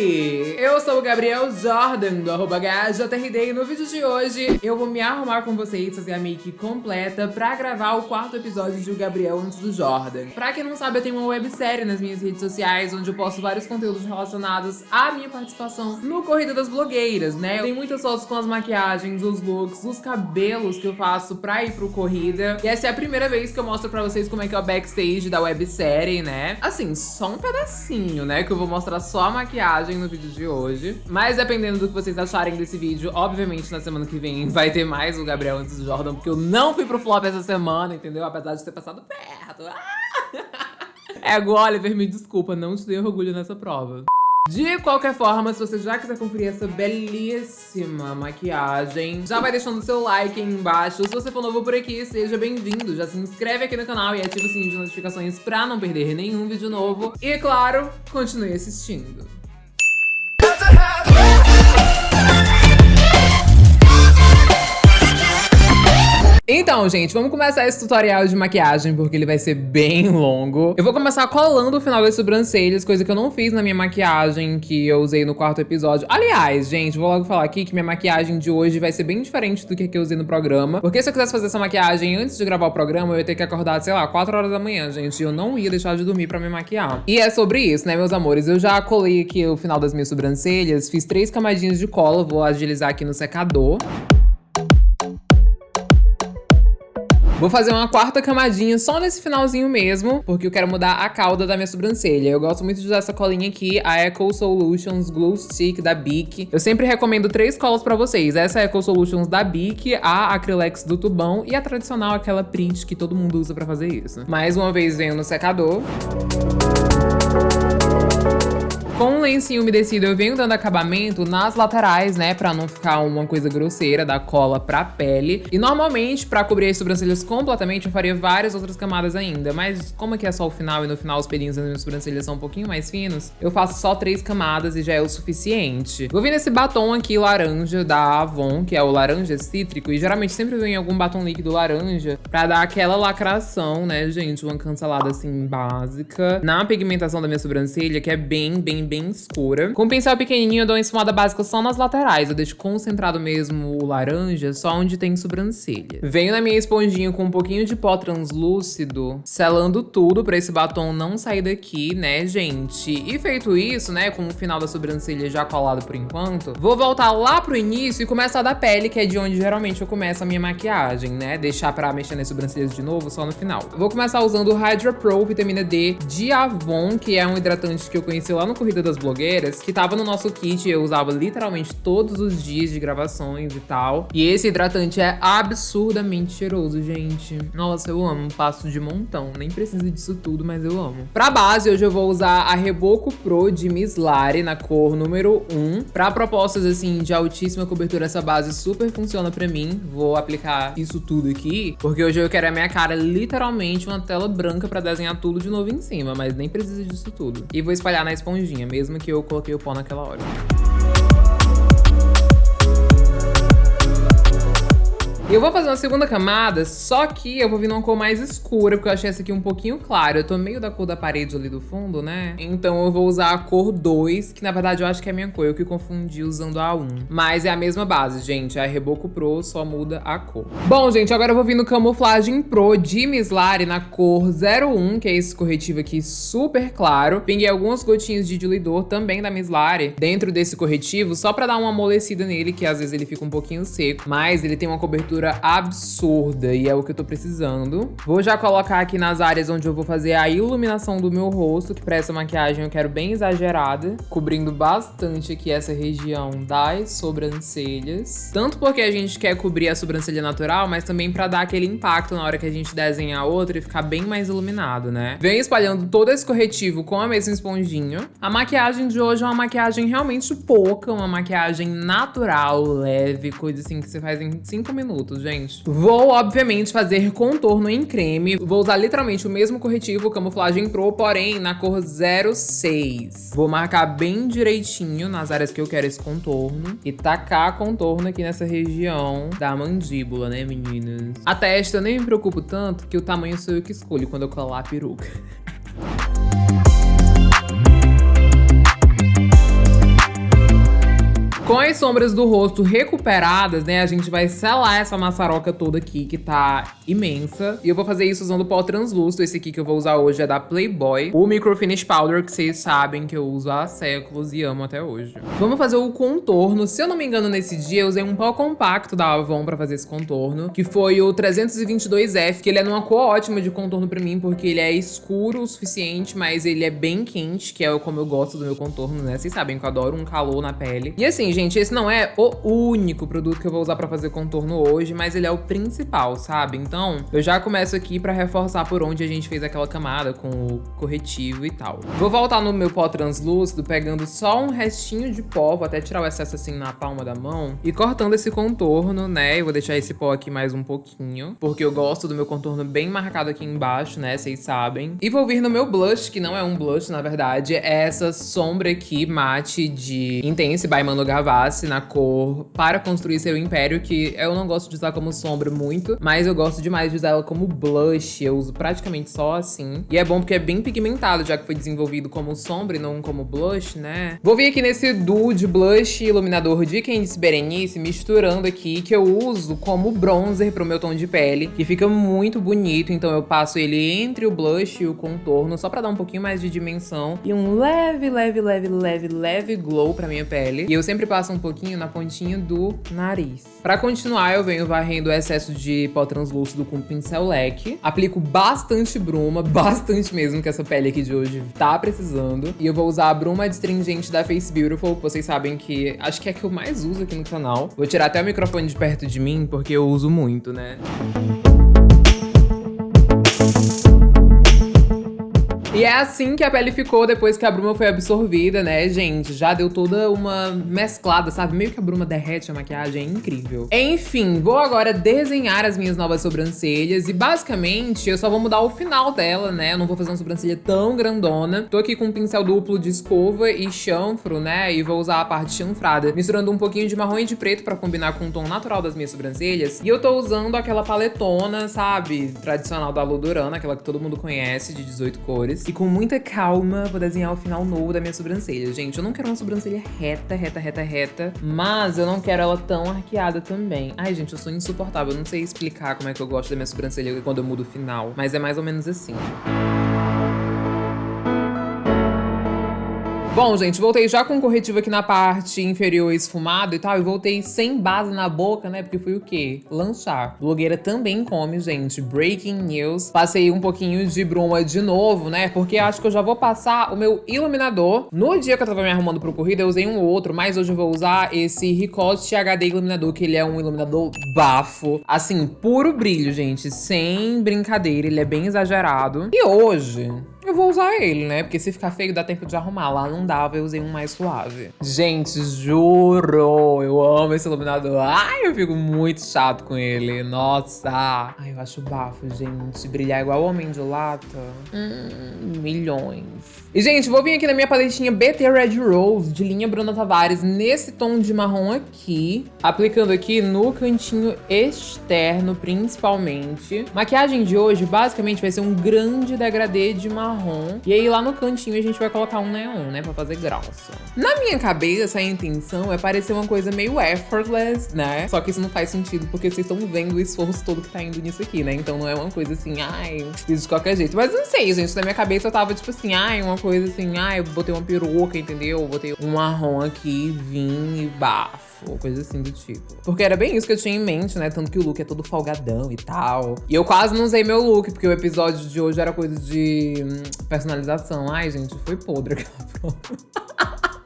Bye. O Gabriel Jordan, do arroba e no vídeo de hoje eu vou me arrumar com vocês, fazer a make completa pra gravar o quarto episódio de O Gabriel Antes do Jordan. Pra quem não sabe, eu tenho uma websérie nas minhas redes sociais, onde eu posto vários conteúdos relacionados à minha participação no Corrida das Blogueiras, né? Tem muitas fotos com as maquiagens, os looks, os cabelos que eu faço pra ir pro Corrida. E essa é a primeira vez que eu mostro pra vocês como é que é o backstage da websérie, né? Assim, só um pedacinho, né? Que eu vou mostrar só a maquiagem no vídeo de hoje. Mas dependendo do que vocês acharem desse vídeo, obviamente na semana que vem vai ter mais o Gabriel antes do Jordan, porque eu não fui pro flop essa semana, entendeu? Apesar de ter passado perto. Ah! É, Oliver, me desculpa, não te dei orgulho nessa prova. De qualquer forma, se você já quiser conferir essa belíssima maquiagem, já vai deixando seu like aí embaixo. Se você for novo por aqui, seja bem-vindo. Já se inscreve aqui no canal e ativa o sininho de notificações pra não perder nenhum vídeo novo. E, claro, continue assistindo. Então, gente, vamos começar esse tutorial de maquiagem, porque ele vai ser bem longo. Eu vou começar colando o final das sobrancelhas, coisa que eu não fiz na minha maquiagem que eu usei no quarto episódio. Aliás, gente, vou logo falar aqui que minha maquiagem de hoje vai ser bem diferente do que, que eu usei no programa. Porque se eu quisesse fazer essa maquiagem antes de gravar o programa, eu ia ter que acordar, sei lá, 4 horas da manhã, gente. E eu não ia deixar de dormir pra me maquiar. E é sobre isso, né, meus amores? Eu já colei aqui o final das minhas sobrancelhas, fiz três camadinhas de cola, vou agilizar aqui no secador. Vou fazer uma quarta camadinha só nesse finalzinho mesmo, porque eu quero mudar a cauda da minha sobrancelha. Eu gosto muito de usar essa colinha aqui, a Eco Solutions Glue Stick da Bic. Eu sempre recomendo três colas pra vocês. Essa é a Eco Solutions da Bic, a Acrylex do tubão e a tradicional, aquela print que todo mundo usa pra fazer isso. Mais uma vez venho no secador. Com lencinho umedecido, eu venho dando acabamento nas laterais, né? Pra não ficar uma coisa grosseira da cola pra pele. E normalmente, pra cobrir as sobrancelhas completamente, eu faria várias outras camadas ainda. Mas como aqui é só o final e no final os pelinhos das minhas sobrancelhas são um pouquinho mais finos, eu faço só três camadas e já é o suficiente. Vou vir nesse batom aqui laranja da Avon, que é o laranja cítrico. E geralmente sempre vem algum batom líquido laranja pra dar aquela lacração, né, gente? Uma cancelada assim básica. Na pigmentação da minha sobrancelha, que é bem, bem, bem escura. Com o pincel pequenininho, eu dou uma esfumada básica só nas laterais. Eu deixo concentrado mesmo o laranja só onde tem sobrancelha. Venho na minha esponjinha com um pouquinho de pó translúcido, selando tudo pra esse batom não sair daqui, né, gente? E feito isso, né, com o final da sobrancelha já colado por enquanto, vou voltar lá pro início e começar da pele, que é de onde geralmente eu começo a minha maquiagem, né? Deixar pra mexer nas sobrancelhas de novo só no final. Vou começar usando o Hydra Pro Vitamina D de Avon, que é um hidratante que eu conheci lá no Corrida das Blogueiras, que tava no nosso kit, eu usava literalmente todos os dias de gravações e tal. E esse hidratante é absurdamente cheiroso, gente. Nossa, eu amo, passo de montão, nem preciso disso tudo, mas eu amo. Pra base, hoje eu vou usar a Reboco Pro de Miss Lari, na cor número 1. Pra propostas, assim, de altíssima cobertura, essa base super funciona pra mim. Vou aplicar isso tudo aqui, porque hoje eu quero a minha cara literalmente uma tela branca pra desenhar tudo de novo em cima, mas nem precisa disso tudo. E vou espalhar na esponjinha mesmo que eu coloquei o pó naquela hora. Eu vou fazer uma segunda camada, só que eu vou vir numa cor mais escura, porque eu achei essa aqui um pouquinho clara. Eu tô meio da cor da parede ali do fundo, né? Então eu vou usar a cor 2, que na verdade eu acho que é a minha cor. Eu que confundi usando a 1. Mas é a mesma base, gente. A Reboco Pro só muda a cor. Bom, gente, agora eu vou vir no Camuflagem Pro de Miss Lari na cor 01, que é esse corretivo aqui super claro. Pinguei algumas gotinhas de diluidor também da Miss Lari dentro desse corretivo, só pra dar uma amolecida nele, que às vezes ele fica um pouquinho seco. Mas ele tem uma cobertura absurda e é o que eu tô precisando. Vou já colocar aqui nas áreas onde eu vou fazer a iluminação do meu rosto, que pra essa maquiagem eu quero bem exagerada, cobrindo bastante aqui essa região das sobrancelhas. Tanto porque a gente quer cobrir a sobrancelha natural, mas também pra dar aquele impacto na hora que a gente desenhar outra e ficar bem mais iluminado, né? Venho espalhando todo esse corretivo com a mesma esponjinha. A maquiagem de hoje é uma maquiagem realmente pouca, uma maquiagem natural, leve, coisa assim que você faz em 5 minutos gente. Vou, obviamente, fazer contorno em creme. Vou usar literalmente o mesmo corretivo Camuflagem Pro, porém na cor 06. Vou marcar bem direitinho nas áreas que eu quero esse contorno. E tacar contorno aqui nessa região da mandíbula, né, meninas? A testa eu nem me preocupo tanto, que o tamanho sou eu que escolho quando eu colar a peruca. Com as sombras do rosto recuperadas, né, a gente vai selar essa maçaroca toda aqui, que tá imensa. E eu vou fazer isso usando pó translúcido. Esse aqui que eu vou usar hoje é da Playboy. O Micro Finish Powder, que vocês sabem que eu uso há séculos e amo até hoje. Vamos fazer o contorno. Se eu não me engano, nesse dia eu usei um pó compacto da Avon pra fazer esse contorno, que foi o 322F, que ele é numa cor ótima de contorno pra mim, porque ele é escuro o suficiente, mas ele é bem quente, que é como eu gosto do meu contorno, né? Vocês sabem que eu adoro um calor na pele. E assim, gente, esse não é o único produto que eu vou usar pra fazer contorno hoje, mas ele é o principal, sabe? Então, eu já começo aqui pra reforçar por onde a gente fez aquela camada com o corretivo e tal. Vou voltar no meu pó translúcido, pegando só um restinho de pó, vou até tirar o excesso assim na palma da mão, e cortando esse contorno, né? Eu vou deixar esse pó aqui mais um pouquinho, porque eu gosto do meu contorno bem marcado aqui embaixo, né? Vocês sabem. E vou vir no meu blush, que não é um blush, na verdade, é essa sombra aqui mate de Intense by Manu na cor Para Construir Seu Império, que eu não gosto de usar como sombra muito, mas eu gosto demais de usar ela como blush. Eu uso praticamente só assim. E é bom porque é bem pigmentado, já que foi desenvolvido como sombra e não como blush, né? Vou vir aqui nesse duo de blush iluminador de Candice Berenice, misturando aqui, que eu uso como bronzer pro meu tom de pele, que fica muito bonito. Então eu passo ele entre o blush e o contorno, só pra dar um pouquinho mais de dimensão. E um leve, leve, leve, leve, leve glow pra minha pele. E eu sempre passo um pouquinho na pontinha do nariz. Pra continuar, eu venho varrendo o excesso de pó translúcido com pincel leque. Aplico bastante bruma, bastante mesmo, que essa pele aqui de hoje tá precisando. E eu vou usar a bruma astringente da Face Beautiful, vocês sabem que acho que é a que eu mais uso aqui no canal. Vou tirar até o microfone de perto de mim, porque eu uso muito, né? E é assim que a pele ficou depois que a bruma foi absorvida, né, gente? Já deu toda uma mesclada, sabe? Meio que a bruma derrete a maquiagem, é incrível. Enfim, vou agora desenhar as minhas novas sobrancelhas e basicamente eu só vou mudar o final dela, né? Eu não vou fazer uma sobrancelha tão grandona. Tô aqui com um pincel duplo de escova e chanfro, né? E vou usar a parte chanfrada, misturando um pouquinho de marrom e de preto pra combinar com o tom natural das minhas sobrancelhas. E eu tô usando aquela paletona, sabe? Tradicional da Ludurana, aquela que todo mundo conhece, de 18 cores. E com muita calma, vou desenhar o final novo da minha sobrancelha. Gente, eu não quero uma sobrancelha reta, reta, reta, reta. Mas eu não quero ela tão arqueada também. Ai, gente, eu sou insuportável. Eu não sei explicar como é que eu gosto da minha sobrancelha quando eu mudo o final. Mas é mais ou menos assim. Bom, gente, voltei já com corretivo aqui na parte inferior esfumado e tal. E voltei sem base na boca, né? Porque fui o quê? Lanchar. Blogueira também come, gente. Breaking news. Passei um pouquinho de bruma de novo, né? Porque acho que eu já vou passar o meu iluminador. No dia que eu tava me arrumando pro corrida, eu usei um outro. Mas hoje eu vou usar esse Ricoste HD iluminador, que ele é um iluminador bafo. Assim, puro brilho, gente. Sem brincadeira. Ele é bem exagerado. E hoje eu vou usar ele, né? Porque se ficar feio, dá tempo de arrumar. Lá não dava, eu usei um mais suave. Gente, juro, eu amo esse iluminador. Ai, eu fico muito chato com ele. Nossa. Ai, eu acho bafo, gente. Brilhar igual homem de lata. Hum, milhões. E, gente, vou vir aqui na minha paletinha BT Red Rose, de linha Bruna Tavares, nesse tom de marrom aqui. Aplicando aqui no cantinho externo, principalmente. Maquiagem de hoje, basicamente, vai ser um grande degradê de marrom. E aí, lá no cantinho, a gente vai colocar um neon, né, pra fazer grossa. Na minha cabeça, a intenção é parecer uma coisa meio effortless, né? Só que isso não faz sentido, porque vocês estão vendo o esforço todo que tá indo nisso aqui, né? Então não é uma coisa assim, ai, fiz de qualquer jeito. Mas não sei, gente, na minha cabeça eu tava tipo assim, ai, uma coisa assim, ah, eu botei uma peruca, entendeu? Eu botei um marrom aqui, vim e bafo, coisa assim do tipo. Porque era bem isso que eu tinha em mente, né? Tanto que o look é todo folgadão e tal. E eu quase não usei meu look, porque o episódio de hoje era coisa de hum, personalização. Ai, gente, foi podre aquela prova.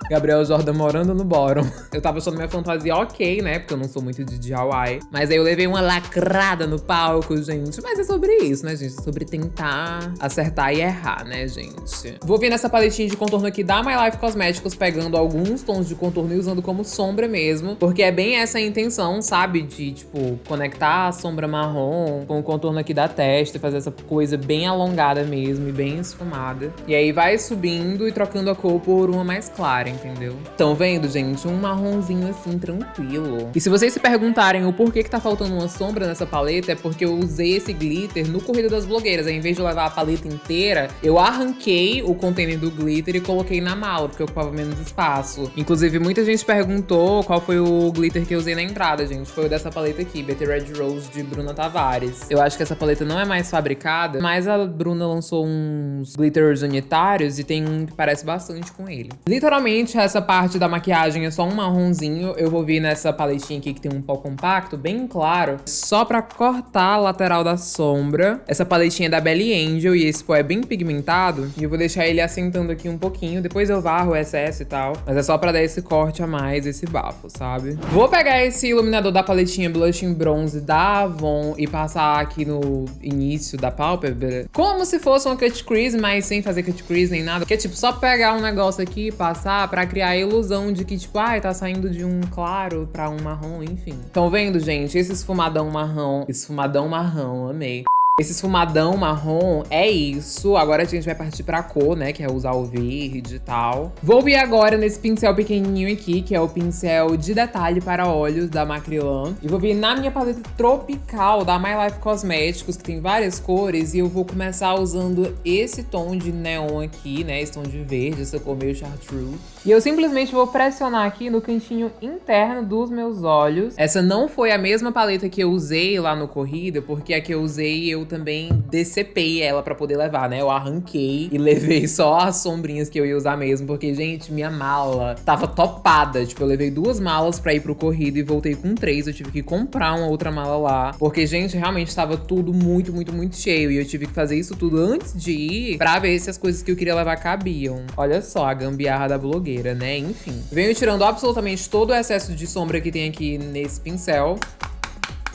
Gabriel Jordan morando no bórum. Eu tava achando minha fantasia ok, né? Porque eu não sou muito de DIY. Mas aí eu levei uma lacrada no palco, gente. Mas é sobre isso, né, gente? É sobre tentar acertar e errar, né, gente? Vou vir nessa paletinha de contorno aqui da My Life Cosméticos, pegando alguns tons de contorno e usando como sombra mesmo. Porque é bem essa a intenção, sabe? De, tipo, conectar a sombra marrom com o contorno aqui da testa fazer essa coisa bem alongada mesmo e bem esfumada. E aí vai subindo e trocando a cor por uma mais clara, entendeu? Estão vendo, gente? Um marronzinho assim, tranquilo. E se vocês se perguntarem o porquê que tá faltando uma sombra nessa paleta, é porque eu usei esse glitter no Corrida das Blogueiras. Aí, em vez de levar a paleta inteira, eu arranquei o container do glitter e coloquei na mala, porque ocupava menos espaço. Inclusive, muita gente perguntou qual foi o glitter que eu usei na entrada, gente. Foi o dessa paleta aqui, BT Red Rose de Bruna Tavares. Eu acho que essa paleta não é mais fabricada, mas a Bruna lançou uns glitters unitários e tem um que parece bastante com ele. Literalmente, essa parte da maquiagem é só um marronzinho. Eu vou vir nessa paletinha aqui que tem um pó compacto, bem claro, só pra cortar a lateral da sombra. Essa paletinha é da Belly Angel e esse pó é bem pigmentado. E eu vou deixar ele assentando aqui um pouquinho. Depois eu varro o excesso e tal. Mas é só pra dar esse corte a mais, esse bafo, sabe? Vou pegar esse iluminador da paletinha Blushing Bronze da Avon e passar aqui no início da pálpebra. Como se fosse uma cut crease, mas sem fazer cut crease nem nada. Que é tipo, só pegar um negócio aqui passar pra criar a ilusão de que tipo, ai, ah, tá saindo de um claro pra um marrom, enfim. Estão vendo, gente? Esse esfumadão marrom, esfumadão marrom, amei. Esse esfumadão marrom é isso. Agora a gente vai partir pra cor, né? Que é usar o verde e tal. Vou vir agora nesse pincel pequenininho aqui, que é o pincel de detalhe para olhos da Macrylan. E vou vir na minha paleta tropical da My Life Cosméticos, que tem várias cores. E eu vou começar usando esse tom de neon aqui, né? Esse tom de verde, essa cor meio chartreuse. E eu simplesmente vou pressionar aqui no cantinho interno dos meus olhos. Essa não foi a mesma paleta que eu usei lá no Corrida, porque a que eu usei eu também decepei ela pra poder levar, né? Eu arranquei e levei só as sombrinhas que eu ia usar mesmo, porque, gente, minha mala tava topada. Tipo, eu levei duas malas pra ir pro corrido e voltei com três. Eu tive que comprar uma outra mala lá, porque, gente, realmente tava tudo muito, muito, muito cheio. E eu tive que fazer isso tudo antes de ir pra ver se as coisas que eu queria levar cabiam. Olha só a gambiarra da blogueira, né? Enfim. Venho tirando absolutamente todo o excesso de sombra que tem aqui nesse pincel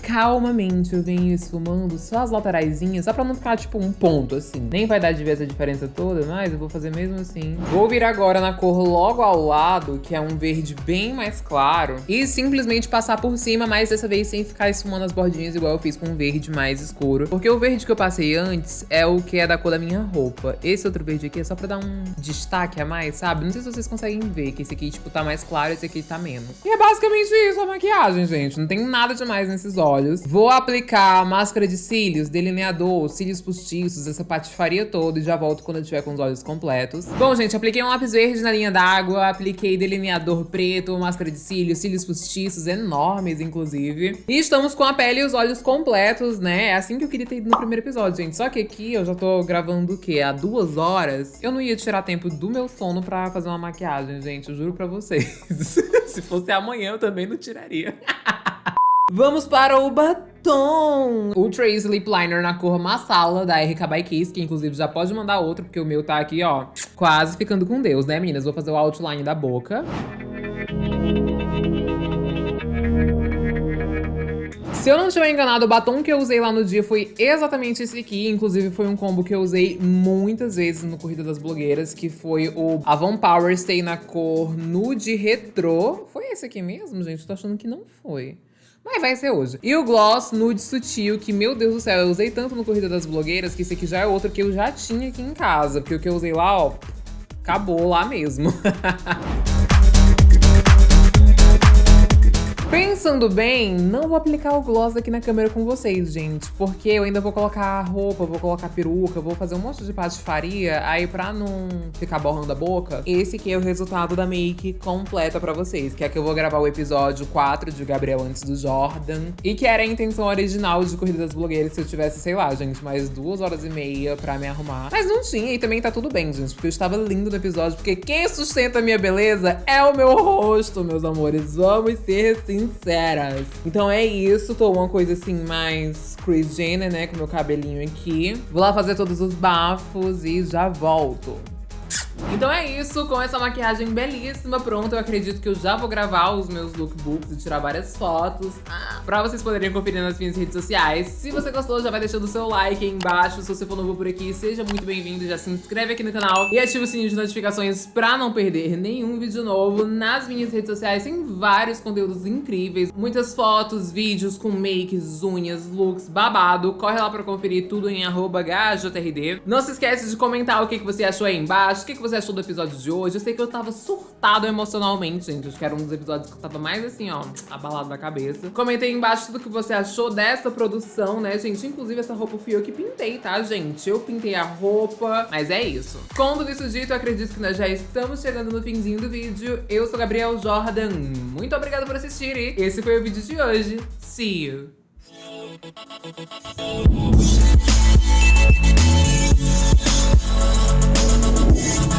calmamente eu venho esfumando só as lateraisinhas, só pra não ficar tipo um ponto assim. Nem vai dar de ver essa diferença toda, mas eu vou fazer mesmo assim. Vou vir agora na cor logo ao lado, que é um verde bem mais claro, e simplesmente passar por cima, mas dessa vez sem ficar esfumando as bordinhas igual eu fiz com um verde mais escuro. Porque o verde que eu passei antes é o que é da cor da minha roupa. Esse outro verde aqui é só pra dar um destaque a mais, sabe? Não sei se vocês conseguem ver que esse aqui, tipo, tá mais claro e esse aqui tá menos. E é basicamente isso a maquiagem, gente. Não tem nada demais nesses olhos olhos. Vou aplicar máscara de cílios, delineador, cílios postiços, essa patifaria toda e já volto quando eu tiver com os olhos completos. Bom, gente, apliquei um lápis verde na linha d'água, apliquei delineador preto, máscara de cílios, cílios postiços enormes, inclusive. E estamos com a pele e os olhos completos, né? É assim que eu queria ter ido no primeiro episódio, gente. Só que aqui eu já tô gravando o quê? Há duas horas. Eu não ia tirar tempo do meu sono pra fazer uma maquiagem, gente. Eu juro pra vocês. Se fosse amanhã, eu também não tiraria. Vamos para o batom! Ultra Lip Liner na cor Massala, da RK by Kiss, que inclusive já pode mandar outro, porque o meu tá aqui, ó, quase ficando com Deus, né, meninas? Vou fazer o outline da boca. Se eu não estiver enganado, o batom que eu usei lá no dia foi exatamente esse aqui. Inclusive, foi um combo que eu usei muitas vezes no Corrida das Blogueiras, que foi o Avon Power Stay na cor Nude Retro. Foi esse aqui mesmo, gente? Tô achando que não foi. Mas vai ser hoje. E o gloss nude sutil, que, meu Deus do céu, eu usei tanto no Corrida das Blogueiras, que esse aqui já é outro que eu já tinha aqui em casa. Porque o que eu usei lá, ó, acabou lá mesmo. Pensando bem, não vou aplicar o gloss aqui na câmera com vocês, gente. Porque eu ainda vou colocar roupa, vou colocar peruca, vou fazer um monte de patifaria. Aí pra não ficar borrando a boca, esse aqui é o resultado da make completa pra vocês. Que é que eu vou gravar o episódio 4 de Gabriel antes do Jordan. E que era a intenção original de Corrida das Blogueiras se eu tivesse, sei lá, gente, mais duas horas e meia pra me arrumar. Mas não tinha e também tá tudo bem, gente. Porque eu estava lindo no episódio. Porque quem sustenta a minha beleza é o meu rosto, meus amores. Vamos ser sinceros. Então é isso, tô uma coisa assim mais Chris Jenner, né, com meu cabelinho aqui. Vou lá fazer todos os bafos e já volto. Então é isso, com essa maquiagem belíssima pronta, eu acredito que eu já vou gravar os meus lookbooks e tirar várias fotos pra vocês poderem conferir nas minhas redes sociais. Se você gostou, já vai deixando o seu like aí embaixo. Se você for novo por aqui, seja muito bem-vindo, já se inscreve aqui no canal e ativa o sininho de notificações pra não perder nenhum vídeo novo. Nas minhas redes sociais tem vários conteúdos incríveis, muitas fotos, vídeos com makes, unhas, looks, babado. Corre lá pra conferir tudo em arroba Não se esquece de comentar o que você achou aí embaixo, o que você você achou do episódio de hoje. Eu sei que eu tava surtado emocionalmente, gente. Acho que era um dos episódios que eu tava mais assim, ó, abalado na cabeça. Comentei embaixo tudo que você achou dessa produção, né, gente? Inclusive, essa roupa fui eu que pintei, tá, gente? Eu pintei a roupa, mas é isso. Com tudo isso dito, eu acredito que nós já estamos chegando no finzinho do vídeo. Eu sou Gabriel Jordan. Muito obrigada por assistir e esse foi o vídeo de hoje. See you! We'll